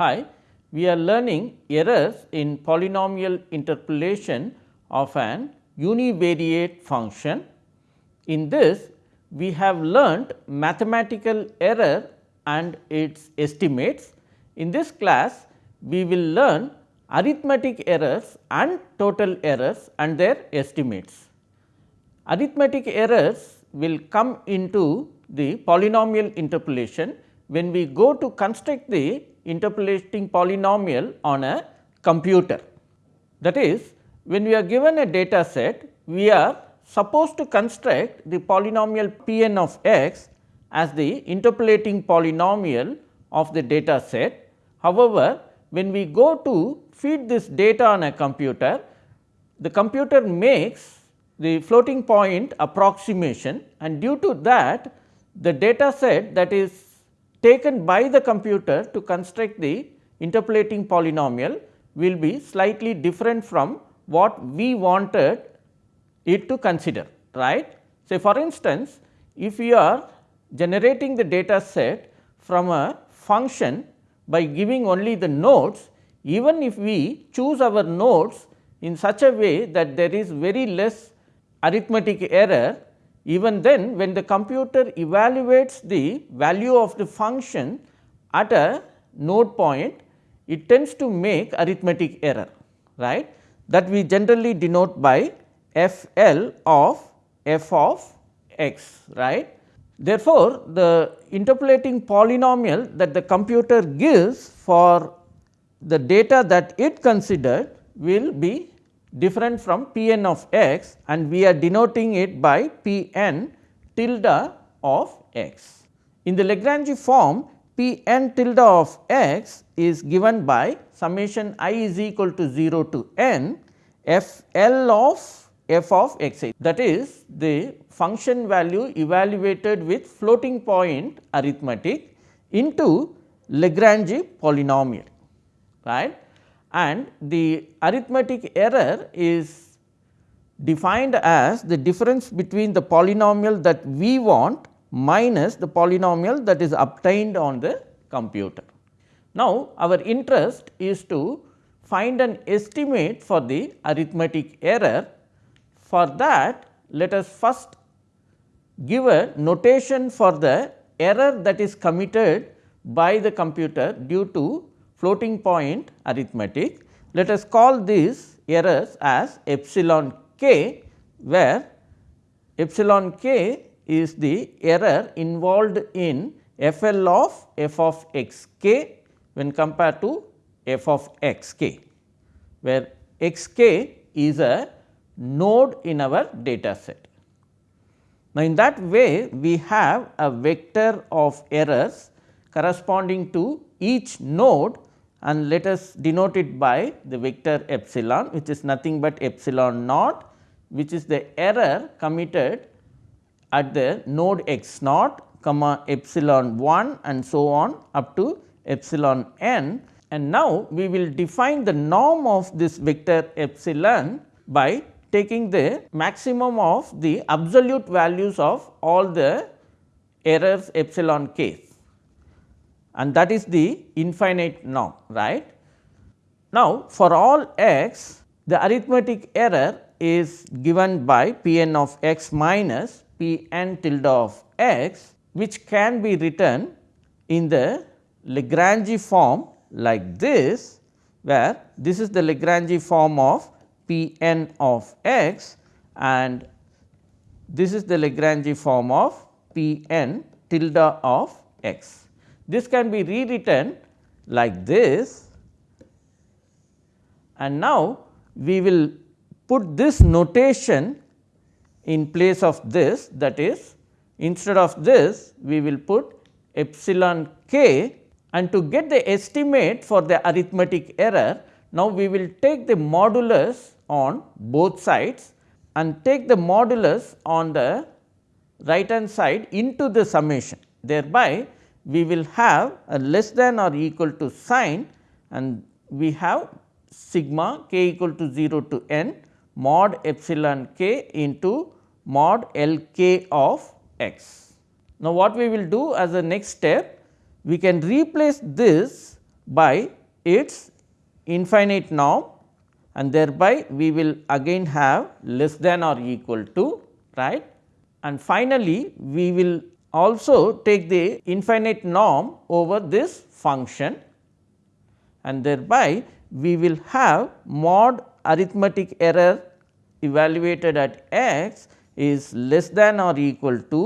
Hi, we are learning errors in polynomial interpolation of an univariate function. In this, we have learnt mathematical error and its estimates. In this class, we will learn arithmetic errors and total errors and their estimates. Arithmetic errors will come into the polynomial interpolation when we go to construct the interpolating polynomial on a computer. That is when we are given a data set, we are supposed to construct the polynomial p n of x as the interpolating polynomial of the data set. However, when we go to feed this data on a computer, the computer makes the floating point approximation and due to that the data set that is taken by the computer to construct the interpolating polynomial will be slightly different from what we wanted it to consider right. Say for instance, if we are generating the data set from a function by giving only the nodes, even if we choose our nodes in such a way that there is very less arithmetic error, even then when the computer evaluates the value of the function at a node point, it tends to make arithmetic error right that we generally denote by f l of f of x right. Therefore, the interpolating polynomial that the computer gives for the data that it considered will be different from p n of x and we are denoting it by p n tilde of x. In the Lagrange form p n tilde of x is given by summation i is equal to 0 to n f l of f of x. I that is the function value evaluated with floating point arithmetic into Lagrange polynomial. Right and the arithmetic error is defined as the difference between the polynomial that we want minus the polynomial that is obtained on the computer. Now, our interest is to find an estimate for the arithmetic error. For that, let us first give a notation for the error that is committed by the computer due to floating point arithmetic. Let us call these errors as epsilon k, where epsilon k is the error involved in f l of f of x k when compared to f of x k, where x k is a node in our data set. Now, in that way we have a vector of errors corresponding to each node and let us denote it by the vector epsilon which is nothing but epsilon naught which is the error committed at the node x naught comma epsilon 1 and so on up to epsilon n. And now we will define the norm of this vector epsilon by taking the maximum of the absolute values of all the errors epsilon k and that is the infinite norm right. Now, for all x the arithmetic error is given by p n of x minus p n tilde of x which can be written in the Lagrange form like this where this is the Lagrange form of p n of x and this is the Lagrange form of p n tilde of x. This can be rewritten like this and now we will put this notation in place of this that is instead of this we will put epsilon k and to get the estimate for the arithmetic error now we will take the modulus on both sides and take the modulus on the right hand side into the summation. Thereby, we will have a less than or equal to sign and we have sigma k equal to 0 to n mod epsilon k into mod L k of x. Now, what we will do as a next step? We can replace this by its infinite norm and thereby we will again have less than or equal to right. And finally, we will also take the infinite norm over this function and thereby we will have mod arithmetic error evaluated at x is less than or equal to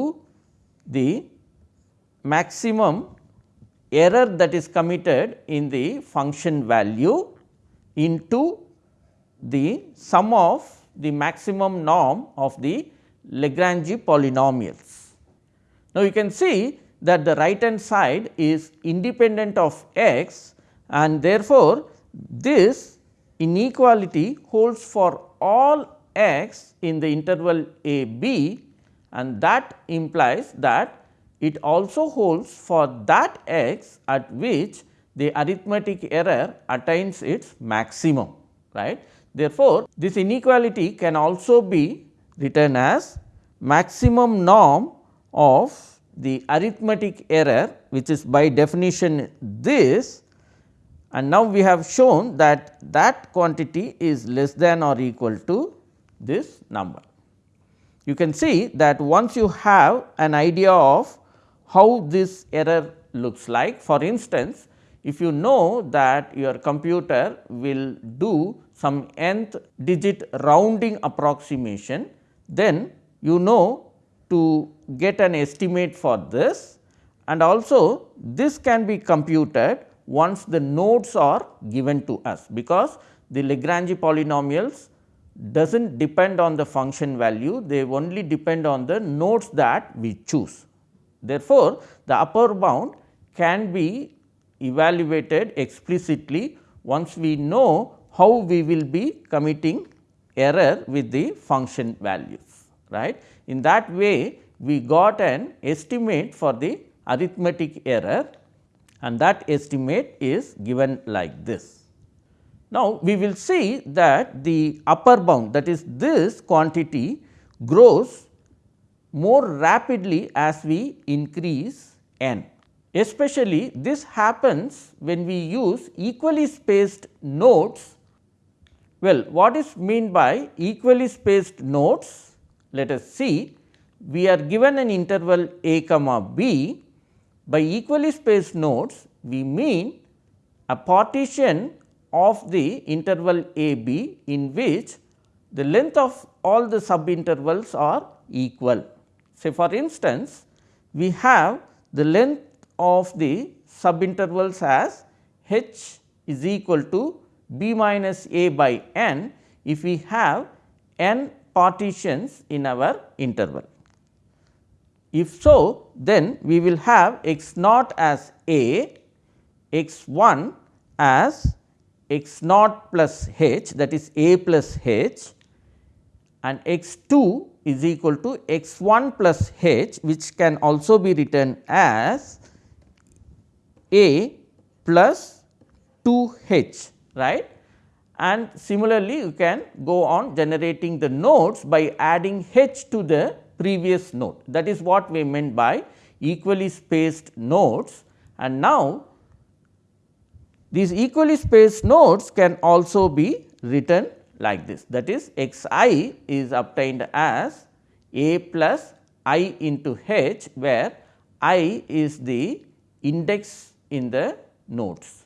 the maximum error that is committed in the function value into the sum of the maximum norm of the Lagrange polynomials. Now, you can see that the right hand side is independent of x and therefore, this inequality holds for all x in the interval a b and that implies that it also holds for that x at which the arithmetic error attains its maximum right. Therefore, this inequality can also be written as maximum norm of the arithmetic error which is by definition this and now we have shown that that quantity is less than or equal to this number. You can see that once you have an idea of how this error looks like for instance, if you know that your computer will do some nth digit rounding approximation, then you know to get an estimate for this and also this can be computed once the nodes are given to us, because the Lagrange polynomials does not depend on the function value, they only depend on the nodes that we choose. Therefore, the upper bound can be evaluated explicitly once we know how we will be committing error with the function values right. In that way we got an estimate for the arithmetic error and that estimate is given like this. Now, we will see that the upper bound that is this quantity grows more rapidly as we increase n. Especially this happens when we use equally spaced nodes. Well, what is mean by equally spaced nodes? Let us see. We are given an interval a comma b. By equally spaced nodes, we mean a partition of the interval a b in which the length of all the subintervals are equal. Say for instance, we have the length of the subintervals as h is equal to b minus a by n if we have n partitions in our interval. If so, then we will have x naught as a, x 1 as x naught plus h that is a plus h and x 2 is equal to x 1 plus h which can also be written as a plus 2 h right? And similarly you can go on generating the nodes by adding h to the previous node. That is what we meant by equally spaced nodes. And now these equally spaced nodes can also be written like this. That is x i is obtained as a plus i into h where i is the index in the nodes.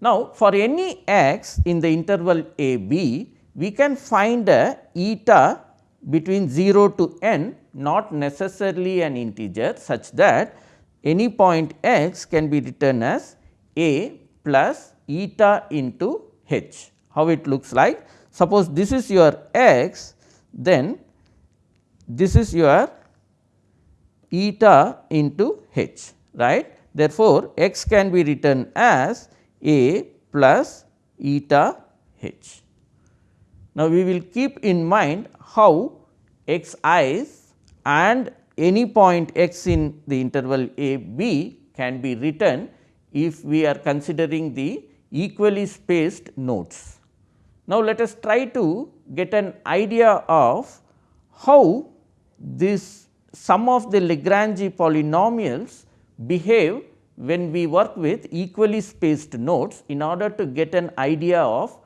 Now, for any x in the interval a b we can find a eta between 0 to n not necessarily an integer such that any point x can be written as a plus eta into h. How it looks like? Suppose this is your x, then this is your eta into h, right. Therefore, x can be written as a plus eta h. Now, we will keep in mind how x i's and any point x in the interval a b can be written if we are considering the equally spaced nodes. Now, let us try to get an idea of how this sum of the Lagrange polynomials behave when we work with equally spaced nodes in order to get an idea of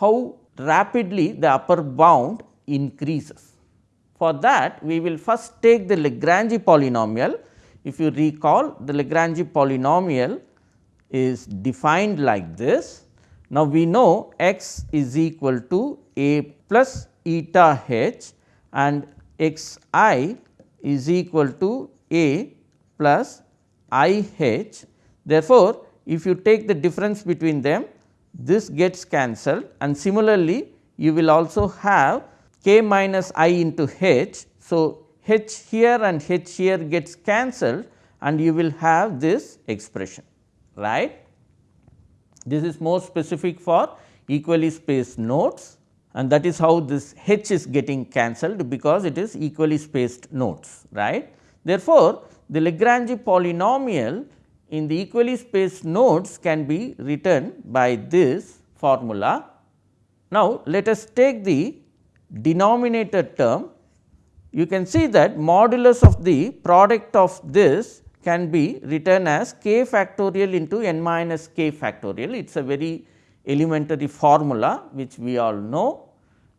how rapidly the upper bound increases. For that we will first take the Lagrange polynomial. If you recall the Lagrange polynomial is defined like this. Now, we know x is equal to a plus eta h and x i is equal to a plus i h. Therefore, if you take the difference between them this gets cancelled and similarly you will also have k minus i into h. So, h here and h here gets cancelled and you will have this expression right. This is more specific for equally spaced nodes and that is how this h is getting cancelled because it is equally spaced nodes right. Therefore, the Lagrange polynomial in the equally spaced nodes can be written by this formula. Now, let us take the denominator term. You can see that modulus of the product of this can be written as k factorial into n minus k factorial. It is a very elementary formula which we all know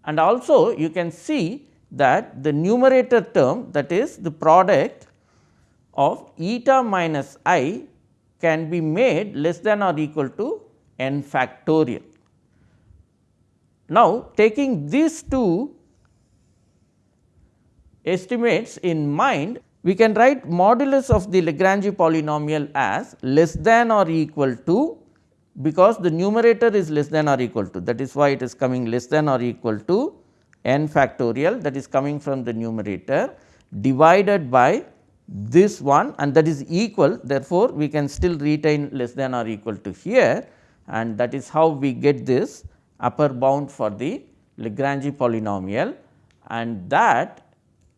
and also you can see that the numerator term that is the product of eta minus i can be made less than or equal to n factorial. Now, taking these two estimates in mind we can write modulus of the Lagrange polynomial as less than or equal to because the numerator is less than or equal to that is why it is coming less than or equal to n factorial that is coming from the numerator divided by this one and that is equal therefore, we can still retain less than or equal to here and that is how we get this upper bound for the Lagrange polynomial and that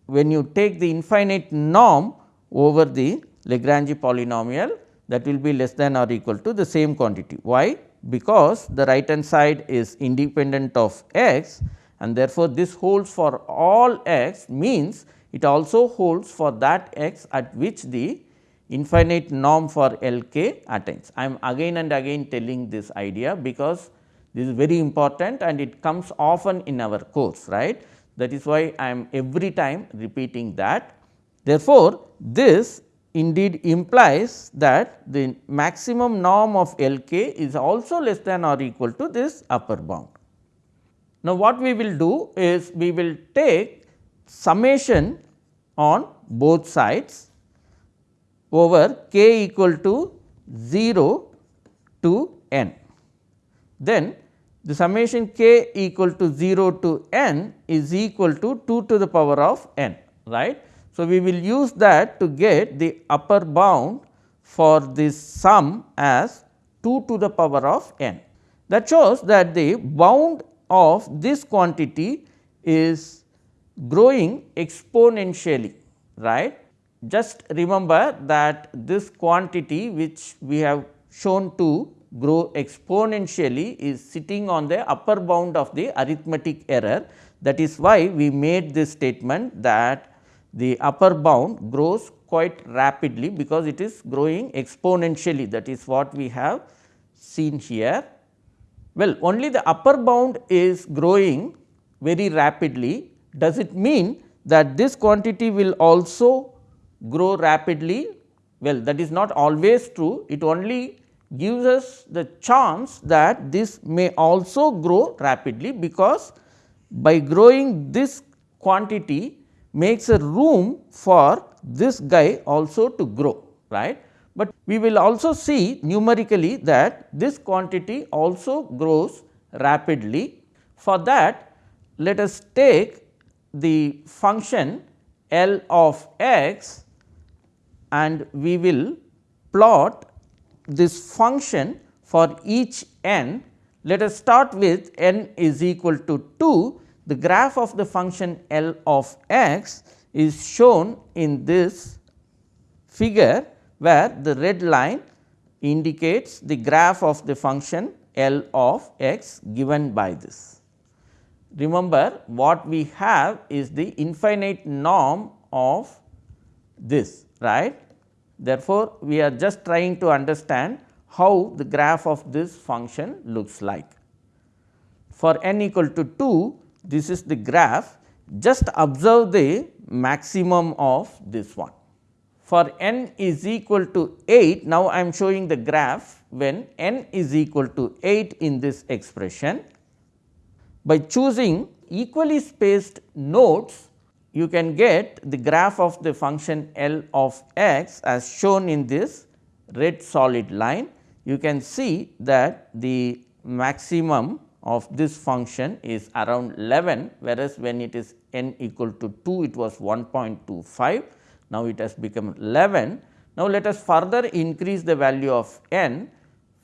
when you take the infinite norm over the Lagrange polynomial that will be less than or equal to the same quantity. Why? Because the right hand side is independent of x and therefore, this holds for all x means it also holds for that x at which the infinite norm for L k attains. I am again and again telling this idea because this is very important and it comes often in our course right that is why I am every time repeating that. Therefore, this indeed implies that the maximum norm of L k is also less than or equal to this upper bound. Now, what we will do is we will take summation on both sides over k equal to 0 to n. Then the summation k equal to 0 to n is equal to 2 to the power of n right. So, we will use that to get the upper bound for this sum as 2 to the power of n. That shows that the bound of this quantity is growing exponentially right. Just remember that this quantity which we have shown to grow exponentially is sitting on the upper bound of the arithmetic error. That is why we made this statement that the upper bound grows quite rapidly because it is growing exponentially that is what we have seen here. Well, only the upper bound is growing very rapidly. Does it mean that this quantity will also grow rapidly? Well, that is not always true. It only gives us the chance that this may also grow rapidly because by growing this quantity makes a room for this guy also to grow right. But we will also see numerically that this quantity also grows rapidly. For that let us take the function L of x and we will plot this function for each n, let us start with n is equal to 2, the graph of the function L of x is shown in this figure where the red line indicates the graph of the function L of x given by this. Remember what we have is the infinite norm of this right Therefore, we are just trying to understand how the graph of this function looks like. For n equal to 2, this is the graph, just observe the maximum of this one. For n is equal to 8, now I am showing the graph when n is equal to 8 in this expression. By choosing equally spaced nodes, you can get the graph of the function L of x as shown in this red solid line. You can see that the maximum of this function is around 11, whereas when it is n equal to 2 it was 1.25. Now, it has become 11. Now, let us further increase the value of n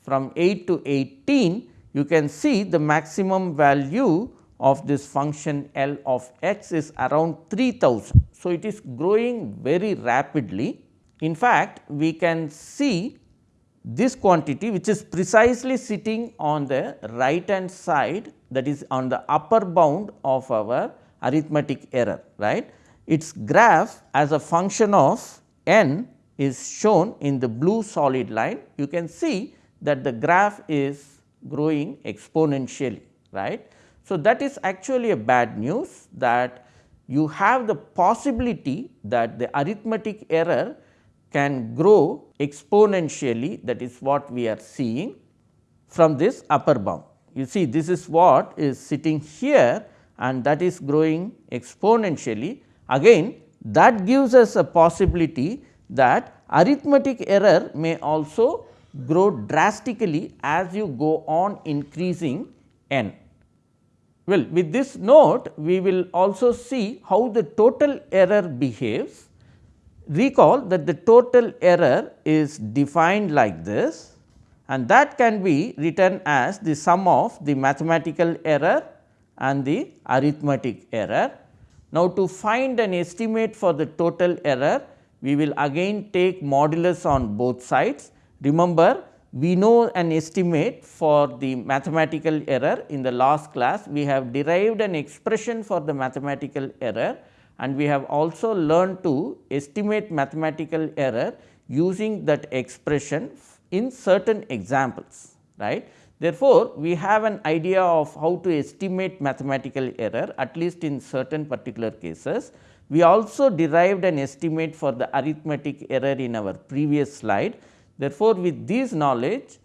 from 8 to 18. You can see the maximum value of this function L of x is around 3000. So, it is growing very rapidly. In fact, we can see this quantity which is precisely sitting on the right hand side that is on the upper bound of our arithmetic error right. Its graph as a function of n is shown in the blue solid line. You can see that the graph is growing exponentially right. So, that is actually a bad news that you have the possibility that the arithmetic error can grow exponentially that is what we are seeing from this upper bound. You see this is what is sitting here and that is growing exponentially. Again that gives us a possibility that arithmetic error may also grow drastically as you go on increasing n. Well, with this note we will also see how the total error behaves. Recall that the total error is defined like this and that can be written as the sum of the mathematical error and the arithmetic error. Now, to find an estimate for the total error, we will again take modulus on both sides. Remember we know an estimate for the mathematical error in the last class. We have derived an expression for the mathematical error and we have also learned to estimate mathematical error using that expression in certain examples right. Therefore, we have an idea of how to estimate mathematical error at least in certain particular cases. We also derived an estimate for the arithmetic error in our previous slide Therefore, with this knowledge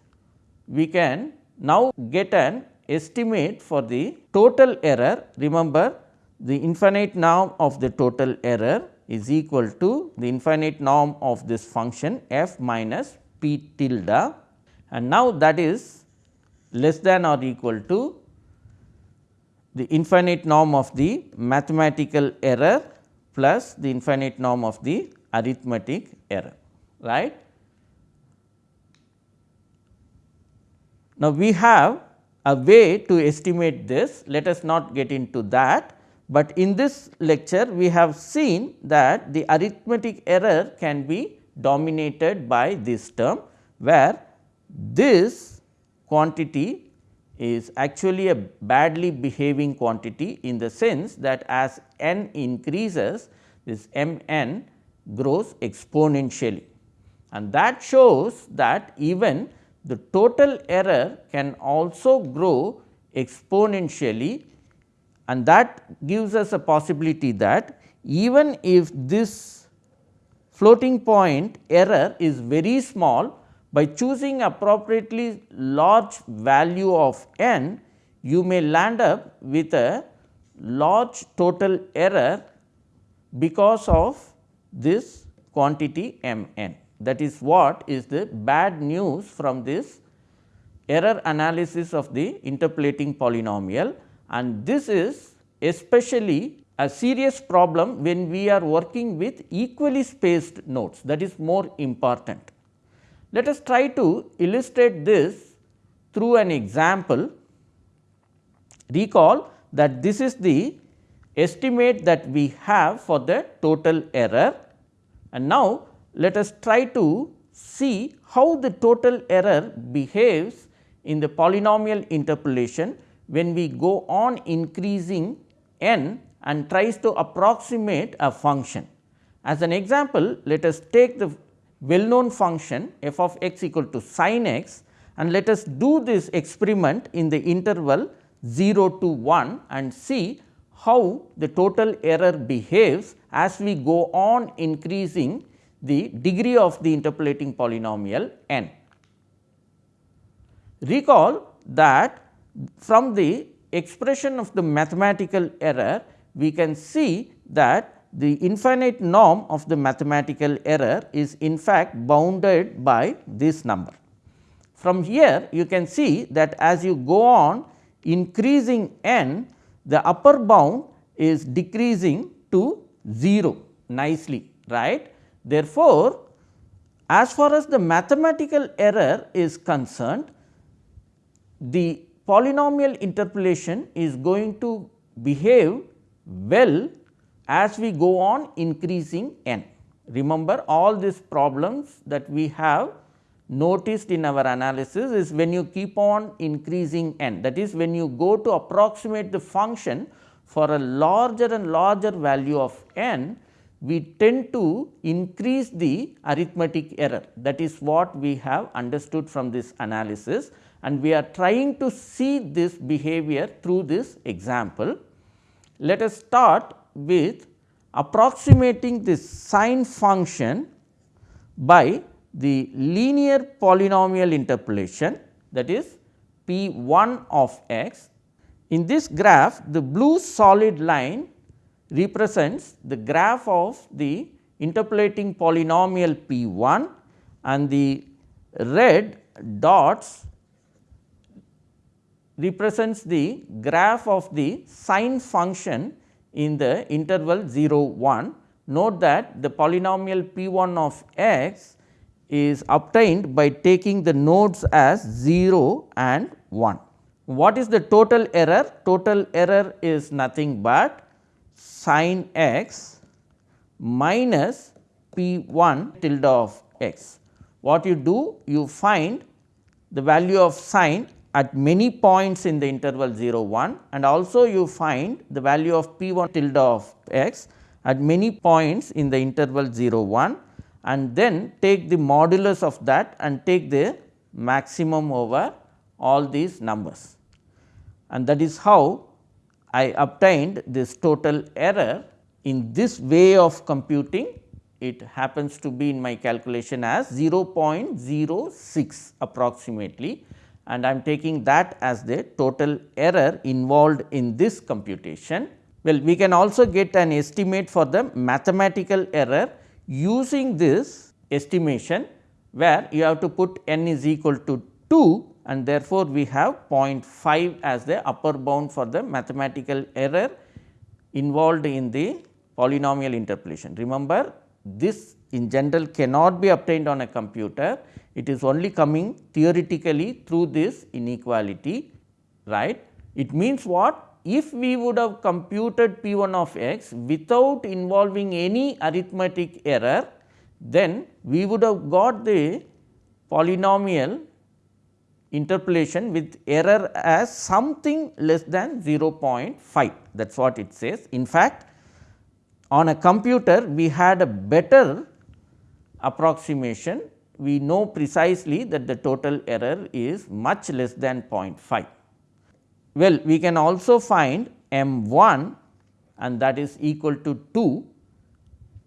we can now get an estimate for the total error. Remember the infinite norm of the total error is equal to the infinite norm of this function f minus p tilde and now that is less than or equal to the infinite norm of the mathematical error plus the infinite norm of the arithmetic error right. Now, we have a way to estimate this, let us not get into that, but in this lecture we have seen that the arithmetic error can be dominated by this term, where this quantity is actually a badly behaving quantity in the sense that as n increases this m n grows exponentially. And that shows that even the total error can also grow exponentially and that gives us a possibility that even if this floating point error is very small by choosing appropriately large value of n you may land up with a large total error because of this quantity m n. That is what is the bad news from this error analysis of the interpolating polynomial and this is especially a serious problem when we are working with equally spaced nodes that is more important. Let us try to illustrate this through an example. Recall that this is the estimate that we have for the total error and now let us try to see how the total error behaves in the polynomial interpolation when we go on increasing n and tries to approximate a function. As an example, let us take the well known function f of x equal to sin x and let us do this experiment in the interval 0 to 1 and see how the total error behaves as we go on increasing the degree of the interpolating polynomial n. Recall that from the expression of the mathematical error, we can see that the infinite norm of the mathematical error is in fact bounded by this number. From here you can see that as you go on increasing n, the upper bound is decreasing to 0 nicely right. Therefore, as far as the mathematical error is concerned, the polynomial interpolation is going to behave well as we go on increasing n. Remember all these problems that we have noticed in our analysis is when you keep on increasing n that is when you go to approximate the function for a larger and larger value of n we tend to increase the arithmetic error that is what we have understood from this analysis and we are trying to see this behavior through this example. Let us start with approximating this sine function by the linear polynomial interpolation that is p 1 of x. In this graph the blue solid line represents the graph of the interpolating polynomial p 1 and the red dots represents the graph of the sine function in the interval 0 1. Note that the polynomial p 1 of x is obtained by taking the nodes as 0 and 1. What is the total error? Total error is nothing but sin x minus p 1 tilde of x. What you do? You find the value of sine at many points in the interval 0 1 and also you find the value of p 1 tilde of x at many points in the interval 0 1 and then take the modulus of that and take the maximum over all these numbers. And that is how I obtained this total error in this way of computing it happens to be in my calculation as 0.06 approximately and I am taking that as the total error involved in this computation. Well, we can also get an estimate for the mathematical error using this estimation where you have to put n is equal to 2 and therefore, we have 0.5 as the upper bound for the mathematical error involved in the polynomial interpolation. Remember this in general cannot be obtained on a computer, it is only coming theoretically through this inequality right. It means what? If we would have computed p 1 of x without involving any arithmetic error, then we would have got the polynomial interpolation with error as something less than 0.5 that is what it says. In fact, on a computer we had a better approximation we know precisely that the total error is much less than 0.5. Well, we can also find m 1 and that is equal to 2.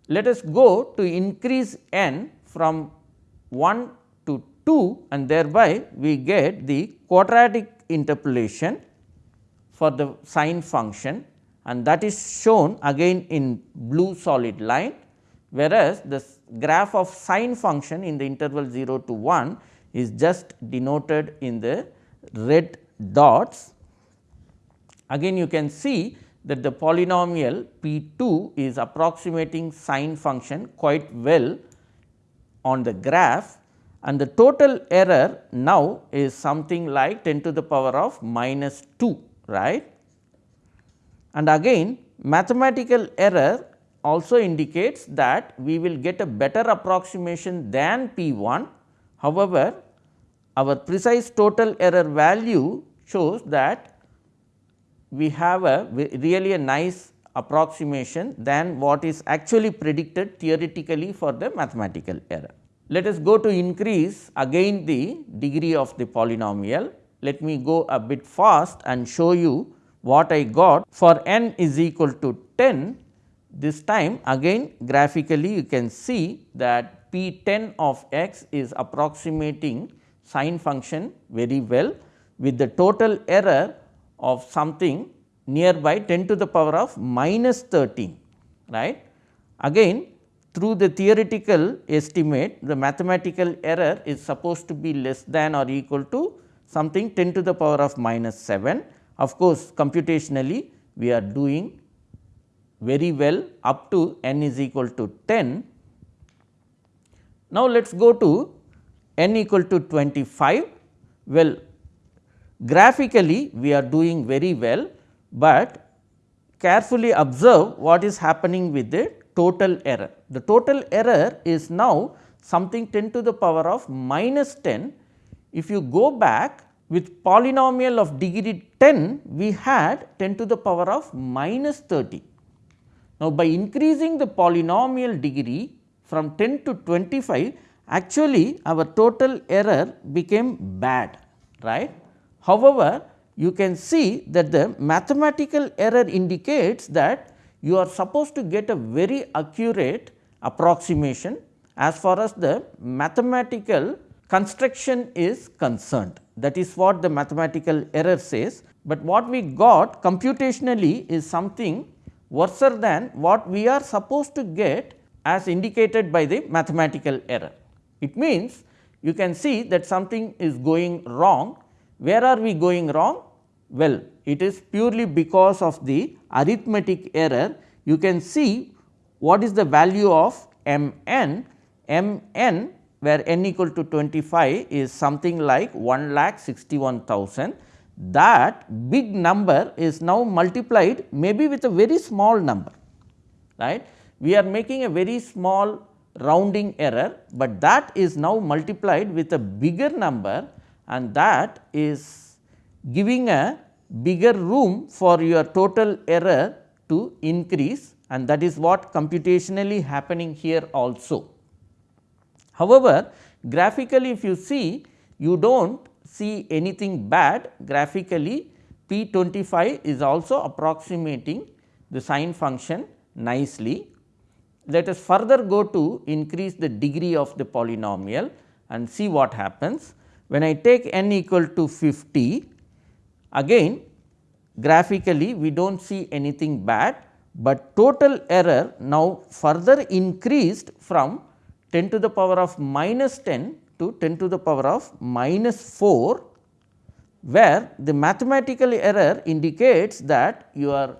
Let us go to increase n from 1 to 2 and thereby we get the quadratic interpolation for the sine function and that is shown again in blue solid line whereas, the graph of sine function in the interval 0 to 1 is just denoted in the red dots. Again you can see that the polynomial p 2 is approximating sine function quite well on the graph and the total error now is something like 10 to the power of minus 2 right. And again mathematical error also indicates that we will get a better approximation than P 1. However, our precise total error value shows that we have a really a nice approximation than what is actually predicted theoretically for the mathematical error. Let us go to increase again the degree of the polynomial. Let me go a bit fast and show you what I got for n is equal to 10. This time again graphically you can see that p 10 of x is approximating sine function very well with the total error of something nearby 10 to the power of minus 13 right. Again through the theoretical estimate the mathematical error is supposed to be less than or equal to something 10 to the power of minus 7. Of course, computationally we are doing very well up to n is equal to 10. Now, let us go to n equal to 25. Well, graphically we are doing very well, but carefully observe what is happening with it total error. The total error is now something 10 to the power of minus 10. If you go back with polynomial of degree 10, we had 10 to the power of minus 30. Now, by increasing the polynomial degree from 10 to 25, actually our total error became bad, right. However, you can see that the mathematical error indicates that you are supposed to get a very accurate approximation as far as the mathematical construction is concerned. That is what the mathematical error says, but what we got computationally is something worse than what we are supposed to get as indicated by the mathematical error. It means you can see that something is going wrong. Where are we going wrong? Well, it is purely because of the arithmetic error. You can see what is the value of m n, m n where n equal to 25 is something like 1 lakh 61,000. That big number is now multiplied maybe with a very small number, right. We are making a very small rounding error, but that is now multiplied with a bigger number and that is giving a bigger room for your total error to increase and that is what computationally happening here also. However, graphically if you see you do not see anything bad graphically P 25 is also approximating the sine function nicely. Let us further go to increase the degree of the polynomial and see what happens. When I take n equal to 50 Again graphically we do not see anything bad, but total error now further increased from 10 to the power of minus 10 to 10 to the power of minus 4, where the mathematical error indicates that your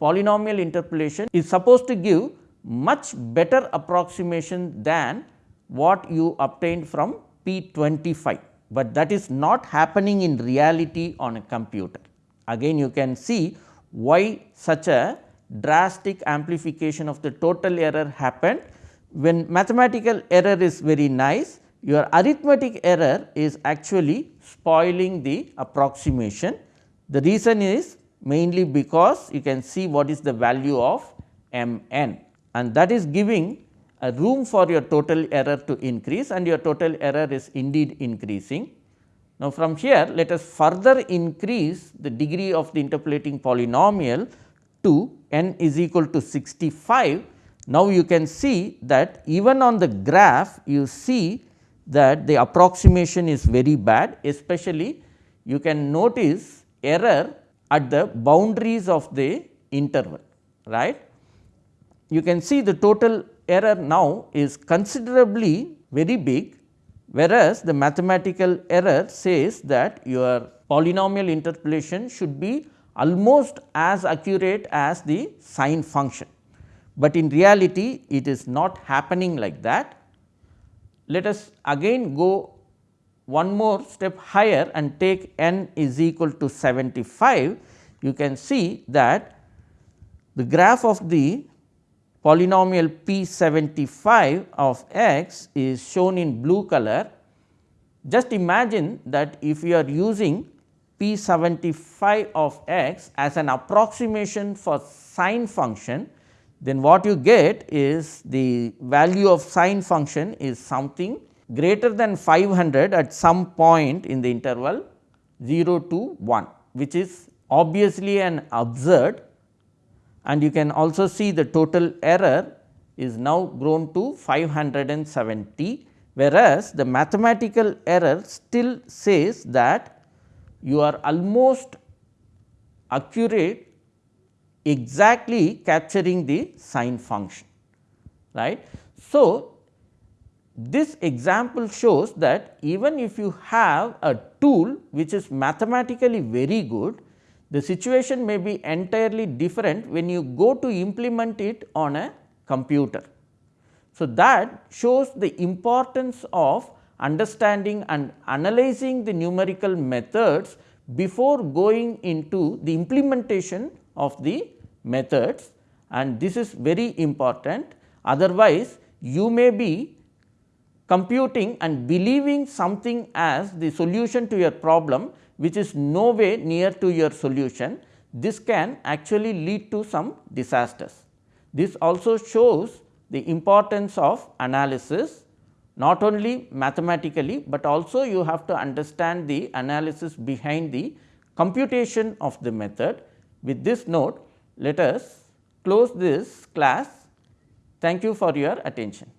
polynomial interpolation is supposed to give much better approximation than what you obtained from P 25 but that is not happening in reality on a computer. Again you can see why such a drastic amplification of the total error happened. When mathematical error is very nice, your arithmetic error is actually spoiling the approximation. The reason is mainly because you can see what is the value of m n and that is giving a room for your total error to increase and your total error is indeed increasing. Now, from here let us further increase the degree of the interpolating polynomial to n is equal to 65. Now, you can see that even on the graph you see that the approximation is very bad especially you can notice error at the boundaries of the interval right. You can see the total error now is considerably very big, whereas the mathematical error says that your polynomial interpolation should be almost as accurate as the sine function, but in reality it is not happening like that. Let us again go one more step higher and take n is equal to 75, you can see that the graph of the polynomial P 75 of x is shown in blue color. Just imagine that if you are using P 75 of x as an approximation for sine function, then what you get is the value of sine function is something greater than 500 at some point in the interval 0 to 1 which is obviously an absurd and you can also see the total error is now grown to 570 whereas, the mathematical error still says that you are almost accurate exactly capturing the sine function right. So, this example shows that even if you have a tool which is mathematically very good, the situation may be entirely different when you go to implement it on a computer. So, that shows the importance of understanding and analyzing the numerical methods before going into the implementation of the methods and this is very important. Otherwise, you may be computing and believing something as the solution to your problem which is no way near to your solution. This can actually lead to some disasters. This also shows the importance of analysis not only mathematically, but also you have to understand the analysis behind the computation of the method. With this note, let us close this class. Thank you for your attention.